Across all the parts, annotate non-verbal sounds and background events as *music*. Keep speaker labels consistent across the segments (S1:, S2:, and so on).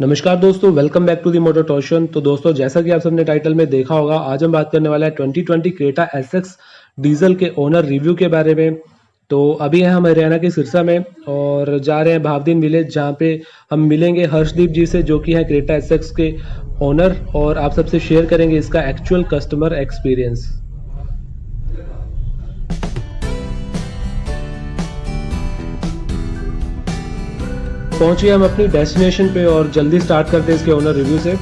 S1: नमस्कार दोस्तों welcome back to the motor torsion तो दोस्तों, जैसा कि आप सबने टाइटल में देखा होगा, आज हम बात करने वाला है 2020 क्रेटा एसएक्स डीजल के ओनर रिव्यू के बारे में। तो अभी हैं हम हरियाणा के सिरसा में और जा रहे हैं भावदीन विलेज जहाँ पे हम मिलेंगे हर्षदीप जी से, जो कि है क्रेटा एसएक्स के ओनर और आप सबसे शेयर करेंगे इसका एक्चुअल कस्टमर एक्सपीरियंस पहुंचिए हम अपनी डेस्टिनेशन पे और जल्दी स्टार्ट करते हैं इसके ओनर रिव्यू से।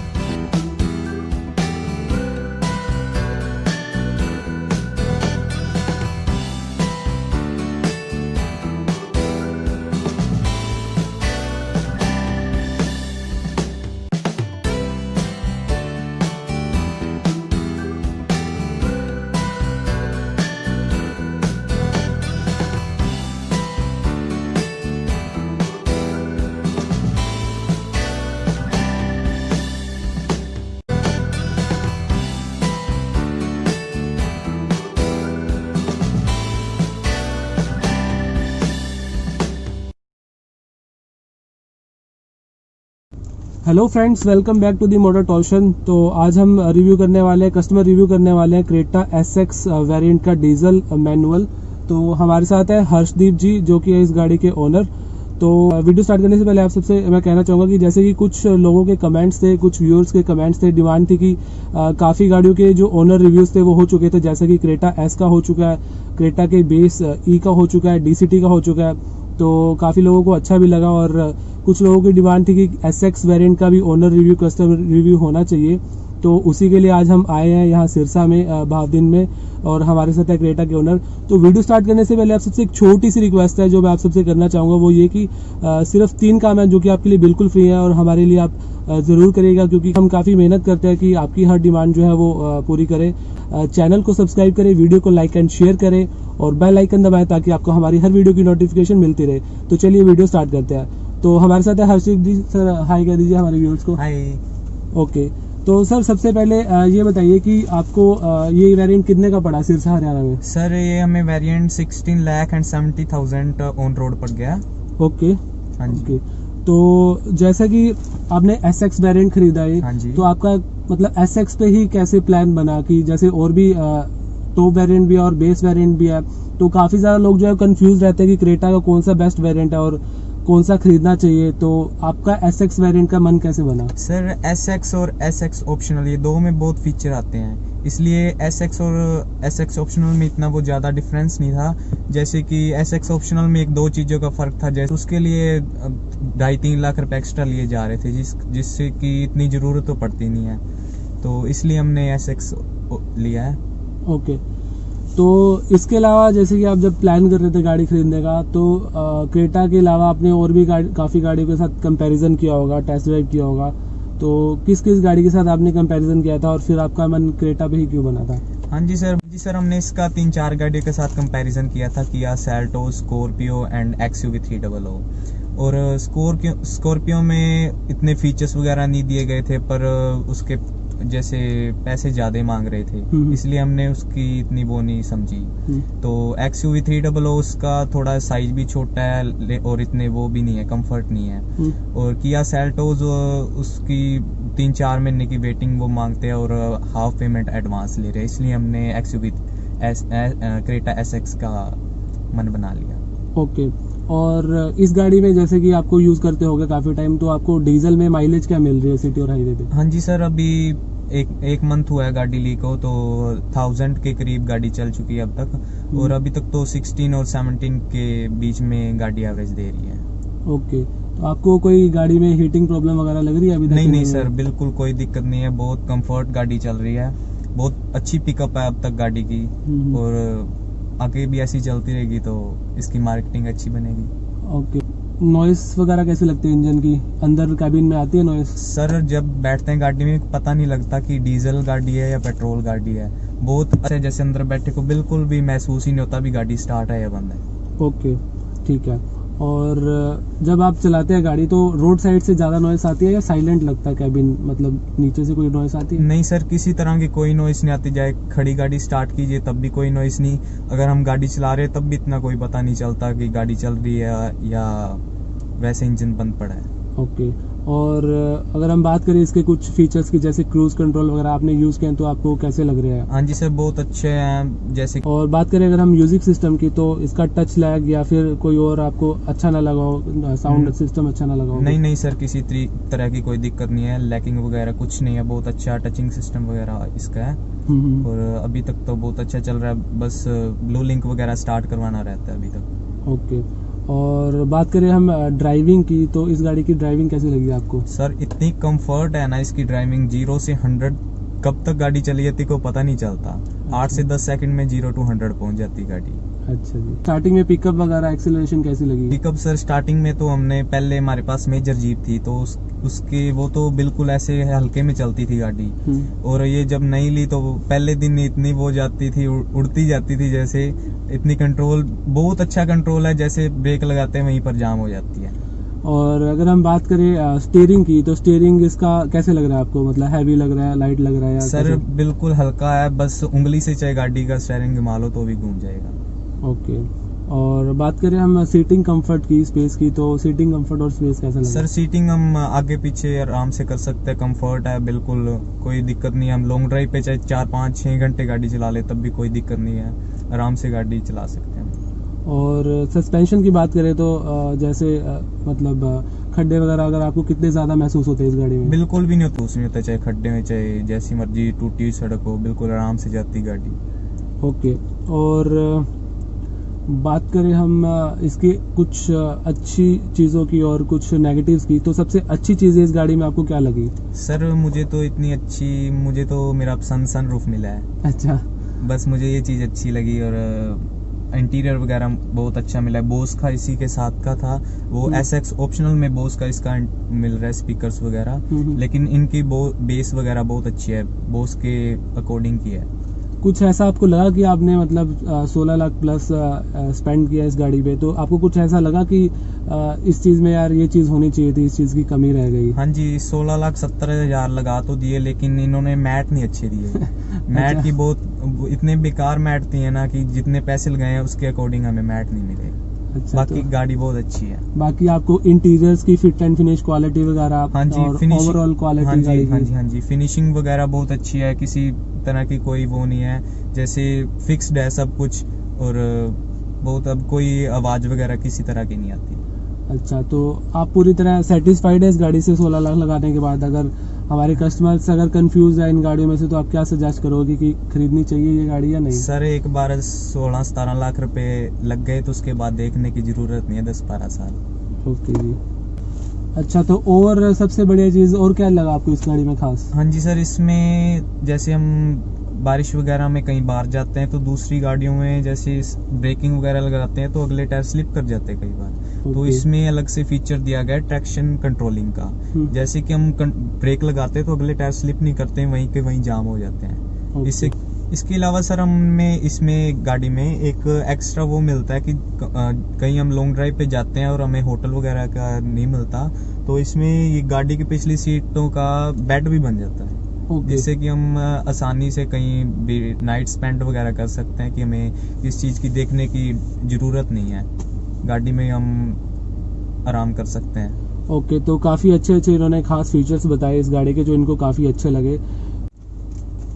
S1: Hello friends welcome back to the motor torsion तो आज हम रिव्यू करने वाले हैं कस्टमर रिव्यू करने वाले हैं क्रेटा एस एक्स वेरियंट का डीजल मैनुअल तो हमारे साथ है हर्षदीप जी, जो कि है इस गाड़ी के ओनर तो वीडियो स्टार्ट करने से पहले आप सबसे, मैं कहना चाहूँगा कि जैसे कि कुछ लोगों के कमेंट्स थे, कुछ व्यूअर्स के कमेंट्स थे डिमांड थी कि काफ़ी गाड़ियों के जो ओनर रिव्यूज़ थे वो हो चुके थे, जैसे कि क्रेटा एस का हो चुका है क्रेटा के बेस ई का हो चुका है DCT का हो चुका है. तो काफ़ी लोगों को अच्छा भी लगा और कुछ लोगों की डिमांड थी कि एस एक्स वेरियंट का भी ओनर रिव्यू कस्टमर रिव्यू होना चाहिए। तो उसी के लिए आज हम आए हैं यहाँ सिरसा में भावदिन में और हमारे साथ है क्रेटा के ओनर तो वीडियो स्टार्ट करने से पहले आप सबसे एक छोटी सी रिक्वेस्ट है जो मैं आप सबसे करना चाहूँगा, वो ये कि सिर्फ़ तीन काम है जो कि आपके लिए बिल्कुल फ्री है और हमारे लिए आप ज़रूर करिएगा क्योंकि हम काफ़ी मेहनत करते हैं कि आपकी हर डिमांड जो है वो पूरी करें। चैनल को सब्सक्राइब करें वीडियो को लाइक एंड शेयर करें और बेल आइकन दबाएँ ताकि आपको हमारी हर वीडियो की नोटिफिकेशन मिलती रहे। तो चलिए वीडियो स्टार्ट करते हैं। तो हमारे साथ है हर्षित जी सर हाई कह दीजिए हमारे व्यूअर्स को।
S2: हाय।
S1: ओके तो सर सबसे पहले ये बताइए कि आपको ये वेरिएंट कितने का पड़ा सिरसा हरियाणा में?
S2: सर ये हमें variant 16 lakh and seventy thousand on road पड़ गया।
S1: ओके
S2: हाँ जी।
S1: ओके तो जैसा कि आपने एस एक्स वेरियंट खरीदा है
S2: हाँ जी।
S1: तो आपका मतलब एस एक्स पे ही कैसे प्लान बना कि जैसे और भी टॉप वेरिएंट भी है और बेस वेरिएंट भी है तो काफ़ी ज़्यादा लोग जो है कंफ्यूज रहते हैं कि क्रेटा का कौन सा बेस्ट वेरिएंट है और कौन सा खरीदना चाहिए? तो आपका एस एक्स वेरियंट का मन कैसे बना?
S2: सर एस एक्स और एस एक्स ऑप्शनल ये दो में बहुत फीचर आते हैं। इसलिए एस एक्स और एस एक्स ऑप्शनल में इतना वो ज़्यादा डिफरेंस नहीं था। जैसे कि एस एक्स ऑप्शनल में एक दो चीज़ों का फ़र्क था। जैसे उसके लिए ढाई तीन लाख रुपए एक्स्ट्रा लिए जा रहे थे जिस जिससे कि इतनी ज़रूरत तो पड़ती नहीं है। तो इसलिए हमने एस एक्स लिया है।
S1: ओके तो इसके अलावा जैसे कि आप जब प्लान कर रहे थे गाड़ी खरीदने का तो क्रेटा के अलावा आपने और भी गाड़ी, काफ़ी गाड़ियों के साथ कंपैरिजन किया होगा टेस्ट ड्राइव किया होगा। तो किस किस गाड़ी के साथ आपने कंपैरिजन किया था और फिर आपका मन क्रेटा पे ही क्यों बना था?
S2: हाँ जी सर जी सर, हमने इसका तीन चार गाड़ियों के साथ कंपैरिजन किया था, किया Seltos Scorpio and X U three double और स्कॉर्पियो स्कॉर्पियो में इतने फीचर्स वगैरह नहीं दिए गए थे, पर उसके जैसे पैसे ज़्यादा मांग रहे थे
S1: हम्म।
S2: इसलिए हमने उसकी इतनी वो नहीं समझी
S1: हम्म।
S2: तो X U V three double O उसका थोड़ा साइज़ भी छोटा है और इतने वो भी नहीं है कंफर्ट नहीं है
S1: हम्म।
S2: और किया सेल्टोज उसकी तीन चार महीने की वेटिंग वो मांगते हैं और हाफ़ पेमेंट एडवांस ले रहे हैं इसलिए हमने X U V Creta S X का मन बना लिया
S1: ओके और इस गाड़ी में जैसे कि आपको यूज़ करते होगे काफ़ी टाइम तो आपको डीजल में माइलेज क्या मिल रही है सिटी और हाईवे पे?
S2: हाँ जी सर अभी एक एक मंथ हुआ है गाड़ी ली को तो थाउज़ेंड के करीब गाड़ी चल चुकी है अब तक। और अभी तक तो सिक्सटीन और सेवनटीन के बीच में गाड़ी एवरेज दे रही है।
S1: ओके तो आपको कोई गाड़ी में हीटिंग प्रॉब्लम वगैरह लग रही है अभी
S2: नहीं नहीं सर बिल्कुल कोई दिक्कत नहीं है। बहुत कंफर्ट गाड़ी चल रही है। बहुत अच्छी पिकअप है अब तक गाड़ी की।
S1: हम्म।
S2: और आगे भी ऐसी चलती रहेगी तो इसकी मार्केटिंग अच्छी बनेगी।
S1: ओके नॉइस वगैरह कैसे लगती है इंजन की? अंदर कैबिन में आती है नॉइस
S2: सर जब बैठते हैं गाड़ी में पता नहीं लगता कि डीजल गाड़ी है या पेट्रोल गाड़ी है। बहुत अच्छे जैसे अंदर बैठे को बिल्कुल भी महसूस ही नहीं होता भी गाड़ी स्टार्ट है या बंद है।
S1: ओके ठीक है। और जब आप चलाते हैं गाड़ी तो रोड साइड से ज़्यादा नॉइस आती है या साइलेंट लगता है कैबिन मतलब नीचे से कोई नॉइस आती है?
S2: नहीं सर किसी तरह की कोई नॉइस नहीं आती। जाए खड़ी गाड़ी स्टार्ट कीजिए तब भी कोई नॉइस नहीं। अगर हम गाड़ी चला रहे हैं तब भी इतना कोई पता नहीं चलता कि गाड़ी चल रही है या वैसे इंजन बंद पड़ा है।
S1: ओके और अगर हम बात करें इसके कुछ फीचर्स की जैसे क्रूज कंट्रोल वगैरह आपने यूज़ किए हैं तो आपको कैसे लग रहे हैं?
S2: हाँ जी सर बहुत अच्छे हैं जैसे
S1: और बात करें अगर हम म्यूज़िक सिस्टम की तो इसका टच लैग या फिर कोई और आपको अच्छा ना लगा हो साउंड
S2: हम्म।
S1: सिस्टम अच्छा ना लगा हो?
S2: नहीं नहीं सर किसी तरह की कोई दिक्कत नहीं है लैकिंग वगैरह कुछ नहीं है बहुत अच्छा टचिंग सिस्टम वगैरह इसका है।
S1: हम्म, हम्म।
S2: और अभी तक तो बहुत अच्छा चल रहा है बस ब्लू लिंक वगैरह स्टार्ट करवाना रहता है अभी तक।
S1: ओके और बात करें हम ड्राइविंग की तो इस गाड़ी की ड्राइविंग कैसी लगी आपको?
S2: सर इतनी कंफर्ट है ना इसकी ड्राइविंग ज़ीरो से हंड्रेड कब तक गाड़ी चली जाती को पता नहीं चलता। आठ से दस सेकंड में ज़ीरो टू हंड्रेड पहुँच जाती गाड़ी।
S1: अच्छा जी। स्टार्टिंग में पिकअप वगैरह एक्सेलरेशन कैसी लगी
S2: पिकअप सर स्टार्टिंग में तो हमने पहले हमारे पास मेजर जीप थी तो उस, उसके वो तो बिल्कुल ऐसे हल्के में चलती थी गाड़ी। और ये जब नहीं ली तो पहले दिन इतनी वो जाती थी उड़ती जाती थी जैसे इतनी कंट्रोल बहुत अच्छा कंट्रोल है जैसे ब्रेक लगाते हैं वहीं पर जाम हो जाती है।
S1: और अगर हम बात करें स्टीयरिंग की तो स्टीयरिंग इसका कैसे लग रहा है आपको? मतलब हैवी लग रहा है लाइट लग रहा है
S2: सर? बिल्कुल हल्का है बस उंगली से चाहे गाड़ी का स्टेयरिंग घुमा लो तो भी घूम जाएगा।
S1: ओके और बात करें हम सीटिंग कंफर्ट की स्पेस की तो सीटिंग कंफर्ट और स्पेस कैसा लगा
S2: सर सीटिंग हम आगे पीछे आराम से कर सकते हैं। कंफर्ट है बिल्कुल कोई दिक्कत नहीं है। हम लॉन्ग ड्राइव पे चाहे चार पाँच छः घंटे गाड़ी चला ले तब भी कोई दिक्कत नहीं है। आराम से गाड़ी चला सकते हैं।
S1: और सस्पेंशन की बात करें तो जैसे मतलब खड्डे वगैरह अगर आपको कितने ज़्यादा महसूस होते हैं इस गाड़ी में?
S2: बिल्कुल भी नहीं होता उसमें होता। चाहे खड्डे में चाहे जैसी मर्ज़ी टूटी हुई सड़क हो बिल्कुल आराम से जाती गाड़ी।
S1: ओके और बात करें हम इसके कुछ अच्छी चीज़ों की और कुछ नेगेटिव्स की तो सबसे अच्छी चीज़ इस गाड़ी में आपको क्या लगी?
S2: सर मुझे तो इतनी अच्छी मुझे तो मेरा पसंद सन रूफ मिला है।
S1: अच्छा।
S2: बस मुझे ये चीज़ अच्छी लगी और इंटीरियर वगैरह बहुत अच्छा मिला है। बोस का इसी के साथ का था। वो। एस एक्स ऑप्शनल में बोस का इसका मिल रहा है स्पीकर्स वगैरह।
S1: हम्म।
S2: लेकिन इनकी बेस वगैरह बहुत अच्छी है। बोस के अकॉर्डिंग की है।
S1: कुछ ऐसा आपको लगा कि आपने मतलब सोलह लाख प्लस स्पेंड किया इस गाड़ी पे? तो आपको कुछ ऐसा लगा कि आ, इस चीज़ में यार ये चीज़ होनी चाहिए थी इस चीज़ की कमी रह गई?
S2: हाँ जी सोलह लाख सत्तर हज़ार लगा तो दिए लेकिन इन्होंने मैट नहीं अच्छे दिए *laughs* मैट
S1: अच्छा।
S2: की बहुत इतने बेकार मैट थी है ना कि जितने पैसे लगाए हैं उसके अकॉर्डिंग हमें मैट नहीं मिले।
S1: अच्छा
S2: बाकी
S1: तो,
S2: गाड़ी बहुत अच्छी है।
S1: बाकी आपको इंटीरियर्स की फिट एंड फिनिश क्वालिटी वगैरह
S2: हाँ जी
S1: ओवरऑल क्वालिटी
S2: हाँ जी हाँ जी हाँ जी। फिनिशिंग वगैरह बहुत अच्छी है किसी तरह की कोई वो नहीं है। जैसे फिक्स्ड है सब कुछ और बहुत अब कोई आवाज़ वगैरह किसी तरह की नहीं आती।
S1: अच्छा तो आप पूरी तरह सेटिस्फाइड है इस गाड़ी से 16 लाख लगाने के बाद? अगर हमारे कस्टमर्स अगर कंफ्यूज है इन गाड़ियों में से तो आप क्या सजेस्ट करोगे कि खरीदनी चाहिए ये गाड़ी या नहीं?
S2: सर एक बार सोलह सतारह लाख रुपए लग गए तो उसके बाद देखने की ज़रूरत नहीं है दस बारह साल।
S1: ओके जी। अच्छा तो और सबसे बढ़िया चीज़ और क्या लगा आपको इस गाड़ी में खास?
S2: हाँ जी सर इसमें जैसे हम बारिश वगैरह में कहीं बाहर जाते हैं तो दूसरी गाड़ियों में जैसे ब्रेकिंग वगैरह लगाते हैं तो अगले टायर स्लिप कर जाते हैं कई बार। तो इसमें अलग से फीचर दिया गया है ट्रैक्शन कंट्रोलिंग का।
S1: हम्म।
S2: जैसे कि हम ब्रेक लगाते हैं तो अगले टायर स्लिप नहीं करते हैं वहीं के वहीं जाम हो जाते हैं। इससे इसके अलावा सर हमें इसमें गाड़ी में एक एक्स्ट्रा वो मिलता है कि कहीं हम लॉन्ग ड्राइव पे जाते हैं और हमें होटल वगैरह का नहीं मिलता तो इसमें ये गाड़ी की पिछली सीटों का बेड भी बन जाता है।
S1: ओके।
S2: जिससे कि हम आसानी से कहीं भी नाइट स्पेंड वगैरह कर सकते हैं कि हमें इस चीज़ की देखने की ज़रूरत नहीं है। गाड़ी में हम आराम कर सकते हैं।
S1: ओके okay, तो काफ़ी अच्छे अच्छे इन्होंने खास फीचर्स बताए इस गाड़ी के जो इनको काफ़ी अच्छे लगे।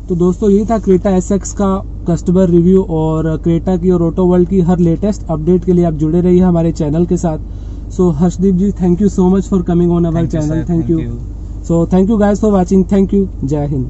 S1: तो दोस्तों ये था क्रेटा एसएक्स का कस्टमर रिव्यू और क्रेटा की और ऑटो वर्ल्ड की हर लेटेस्ट अपडेट के लिए आप जुड़े रहिए हमारे चैनल के साथ। So Harshdeep ji thank you so much for coming on our channel thank you so thank you guys for watching thank you जय हिंद